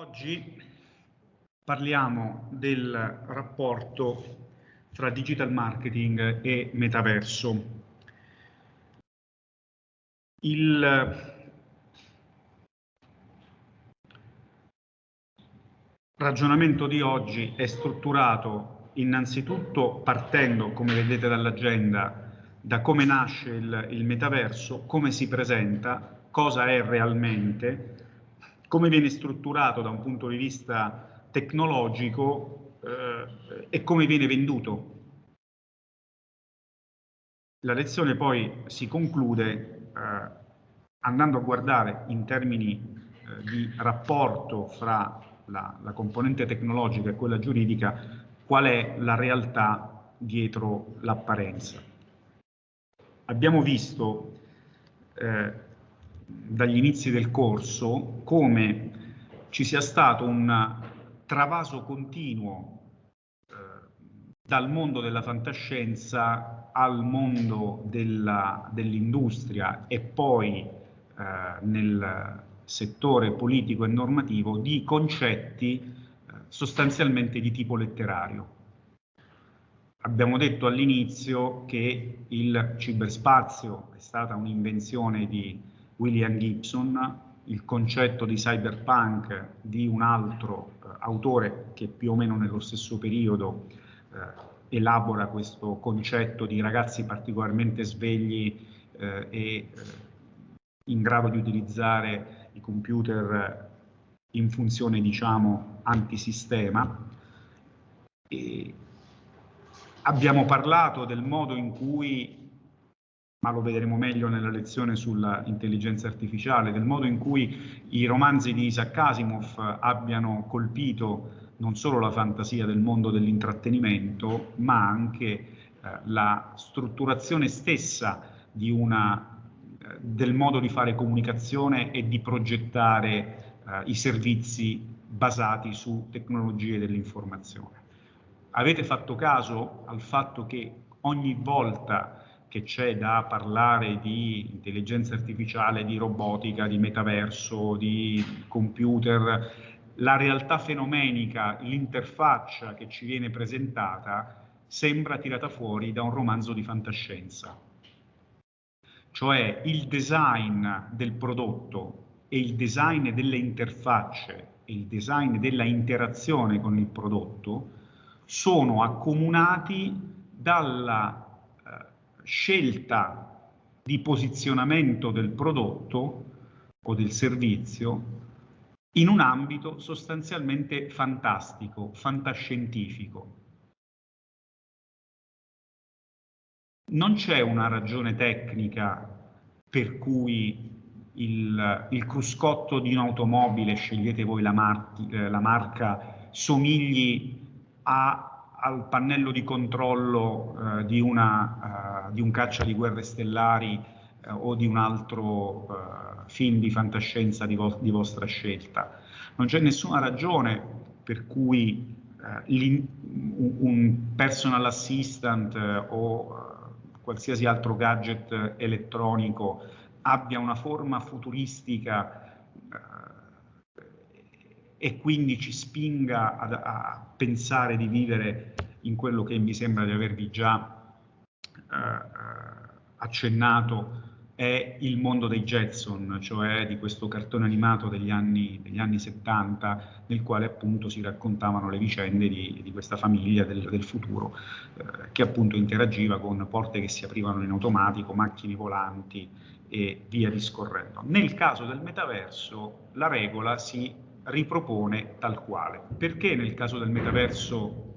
Oggi parliamo del rapporto fra digital marketing e metaverso. Il ragionamento di oggi è strutturato innanzitutto partendo, come vedete dall'agenda, da come nasce il, il metaverso, come si presenta, cosa è realmente, come viene strutturato da un punto di vista tecnologico eh, e come viene venduto. La lezione poi si conclude eh, andando a guardare in termini eh, di rapporto fra la, la componente tecnologica e quella giuridica qual è la realtà dietro l'apparenza. Abbiamo visto eh, dagli inizi del corso come ci sia stato un travaso continuo eh, dal mondo della fantascienza al mondo dell'industria e poi eh, nel settore politico e normativo di concetti eh, sostanzialmente di tipo letterario. Abbiamo detto all'inizio che il ciberspazio è stata un'invenzione di William Gibson, il concetto di cyberpunk di un altro eh, autore che più o meno nello stesso periodo eh, elabora questo concetto di ragazzi particolarmente svegli eh, e eh, in grado di utilizzare i computer in funzione, diciamo, antisistema. E abbiamo parlato del modo in cui ma lo vedremo meglio nella lezione sull'intelligenza artificiale, del modo in cui i romanzi di Isaac Asimov abbiano colpito non solo la fantasia del mondo dell'intrattenimento, ma anche eh, la strutturazione stessa una, eh, del modo di fare comunicazione e di progettare eh, i servizi basati su tecnologie dell'informazione. Avete fatto caso al fatto che ogni volta che c'è da parlare di intelligenza artificiale, di robotica, di metaverso, di computer, la realtà fenomenica, l'interfaccia che ci viene presentata sembra tirata fuori da un romanzo di fantascienza. Cioè il design del prodotto e il design delle interfacce e il design della interazione con il prodotto sono accomunati dalla scelta di posizionamento del prodotto o del servizio in un ambito sostanzialmente fantastico, fantascientifico. Non c'è una ragione tecnica per cui il, il, cruscotto di un'automobile, scegliete voi la, mar la marca, somigli a al pannello di controllo eh, di, una, uh, di, un caccia di guerre stellari uh, o di un altro film di fantascienza di, vo di, vostra scelta. Non c'è nessuna ragione per cui un personal assistant o qualsiasi altro gadget elettronico abbia una forma futuristica e quindi ci spinga a, a pensare di vivere in quello che mi sembra di avervi già eh, accennato è il mondo dei Jetson, cioè di questo cartone animato degli anni, degli anni 70 nel quale appunto si raccontavano le vicende di, di questa famiglia del, del futuro eh, che appunto interagiva con porte che si aprivano in automatico, macchine volanti e via discorrendo. Nel caso del metaverso la regola si ripropone tal quale. Perché nel caso del metaverso,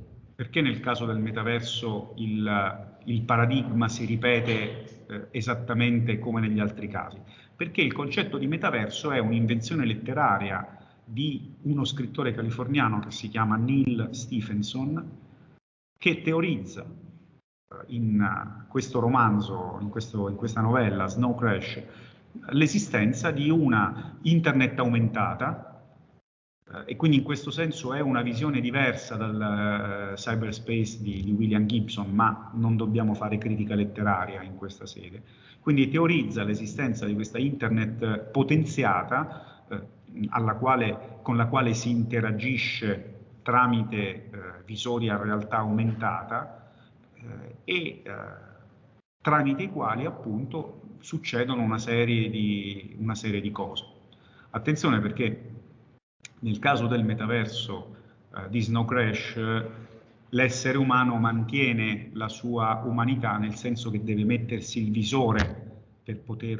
caso del metaverso il, il, paradigma si ripete eh, esattamente come negli altri casi? Perché il concetto di metaverso è un'invenzione letteraria di uno scrittore californiano che si chiama Neil Stephenson, che teorizza eh, in questo romanzo, in, questo, in questa novella, Snow Crash, l'esistenza di una internet aumentata eh, e quindi in questo senso è una visione diversa dal uh, cyberspace di, di, William Gibson, ma non dobbiamo fare critica letteraria in questa sede. Quindi teorizza l'esistenza di questa internet potenziata, uh, quale, con la quale si interagisce tramite eh, visori a realtà aumentata eh, e eh, tramite i quali appunto succedono una serie, di, una serie di cose. Attenzione perché nel caso del metaverso eh, di Snow Crash l'essere umano mantiene la sua umanità nel senso che deve mettersi il visore per poter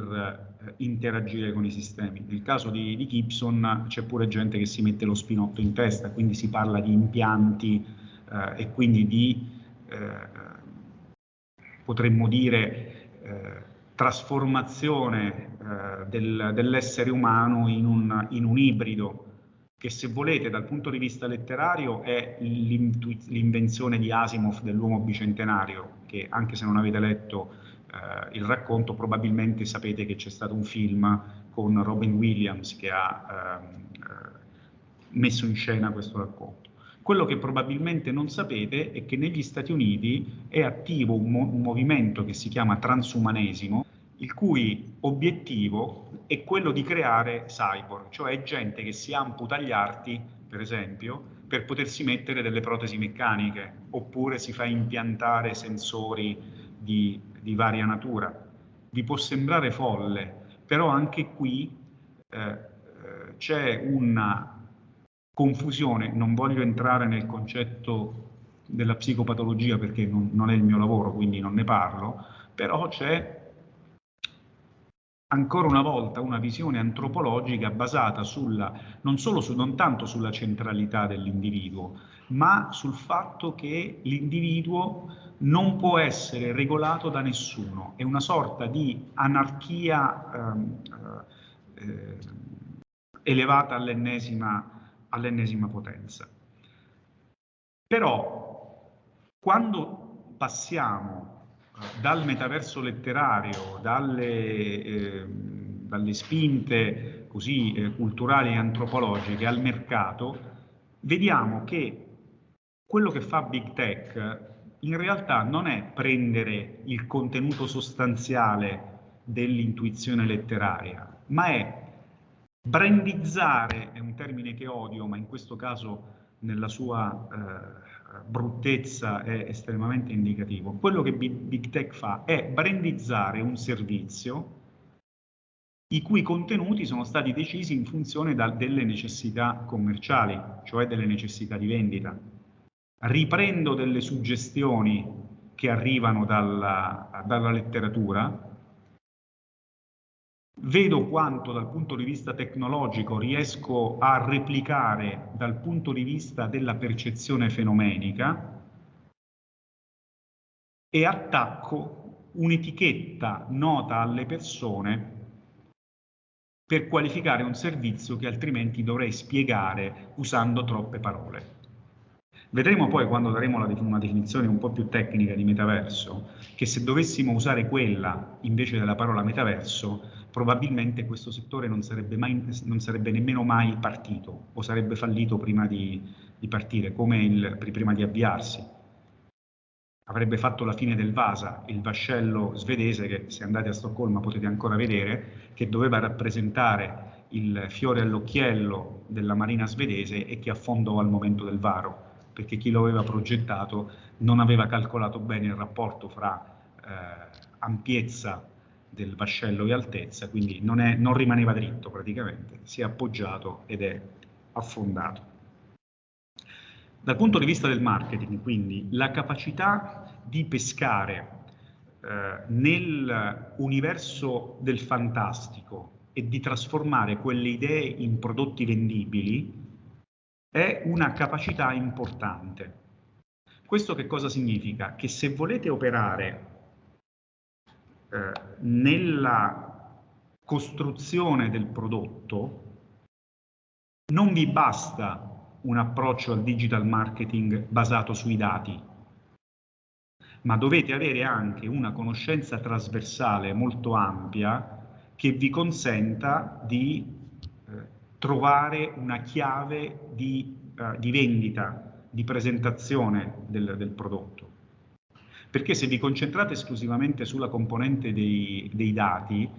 eh, interagire con i sistemi. Nel caso di, di Gibson c'è pure gente che si mette lo spinotto in testa, quindi si parla di impianti eh, e quindi di, eh, potremmo dire, eh, trasformazione eh, del, dell'essere umano in un, in un ibrido che se volete dal punto di vista letterario è l'invenzione di Asimov dell'uomo bicentenario, che anche se non avete letto eh, il racconto probabilmente sapete che c'è stato un film con Robin Williams che ha ehm, eh, messo in scena questo racconto. Quello che probabilmente non sapete è che negli Stati Uniti è attivo un, mo un movimento che si chiama transumanesimo, il cui obiettivo è quello di creare cyborg, cioè gente che si amputa gli arti, per esempio, per potersi mettere delle protesi meccaniche, oppure si fa impiantare sensori di di varia natura. Vi può sembrare folle, però anche qui eh, eh, c'è una confusione, non voglio entrare nel concetto della psicopatologia perché non, non è il mio lavoro, quindi non ne parlo, però c'è ancora una volta una visione antropologica basata sulla, non, solo su, non tanto sulla centralità dell'individuo, ma sul fatto che l'individuo non può essere regolato da nessuno, è una sorta di anarchia ehm, eh, elevata all'ennesima all potenza. Però quando passiamo eh, dal metaverso letterario, dalle, eh, dalle spinte così eh, culturali e antropologiche al mercato, vediamo che quello che fa Big Tech in realtà non è prendere il contenuto sostanziale dell'intuizione letteraria, ma è brandizzare, è un termine che odio, ma in questo caso nella sua eh, bruttezza è estremamente indicativo. Quello che Big, Tech fa è brandizzare un servizio i cui contenuti sono stati decisi in funzione da, delle necessità commerciali, cioè delle necessità di vendita riprendo delle suggestioni che arrivano dalla, dalla letteratura, vedo quanto dal punto di vista tecnologico riesco a replicare dal punto di vista della percezione fenomenica e attacco un'etichetta nota alle persone per qualificare un servizio che altrimenti dovrei spiegare usando troppe parole. Vedremo poi quando daremo una definizione un po' più tecnica di metaverso, che se dovessimo usare quella invece della parola metaverso, probabilmente questo settore non sarebbe, mai, non sarebbe nemmeno mai partito o sarebbe fallito prima di, di partire, come il, prima di avviarsi. Avrebbe fatto la fine del Vasa, il vascello svedese che se andate a Stoccolma potete ancora vedere, che doveva rappresentare il fiore all'occhiello della marina svedese e che affondò al momento del varo perché chi lo aveva progettato non aveva calcolato bene il rapporto fra eh, ampiezza del vascello e altezza, quindi non, è, non rimaneva dritto praticamente, si è appoggiato ed è affondato. Dal punto di vista del marketing, quindi, la capacità di pescare eh, nell'universo del fantastico e di trasformare quelle idee in prodotti vendibili è una capacità importante. Questo che cosa significa? Che se volete operare eh, nella costruzione del prodotto, non vi basta un approccio al digital marketing basato sui dati, ma dovete avere anche una conoscenza trasversale molto ampia che vi consenta di trovare una chiave di, uh, di vendita, di presentazione del, del, prodotto. Perché se vi concentrate esclusivamente sulla componente dei, dei dati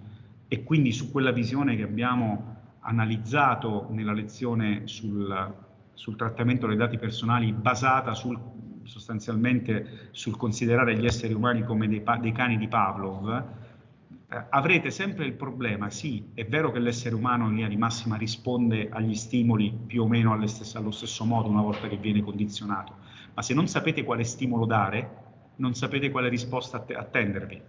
e quindi su quella visione che abbiamo analizzato nella lezione sul, sul trattamento dei dati personali basata sul, sostanzialmente sul considerare gli esseri umani come dei, dei cani di Pavlov, eh, avrete sempre il problema, sì, è vero che l'essere umano in linea di massima risponde agli stimoli più o meno stesse, allo stesso modo una volta che viene condizionato, ma se non sapete quale stimolo dare, non sapete quale risposta attendervi.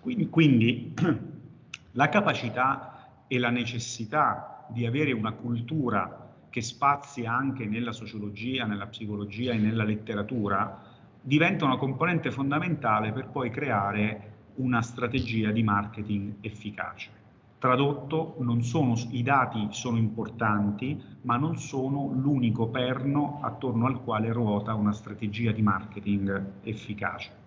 Quindi, quindi la capacità e la necessità di avere una cultura che spazia anche nella sociologia, nella psicologia e nella letteratura, diventa una componente fondamentale per poi creare una strategia di marketing efficace. Tradotto, sono, i dati sono importanti, ma non sono l'unico perno attorno al quale ruota una strategia di marketing efficace.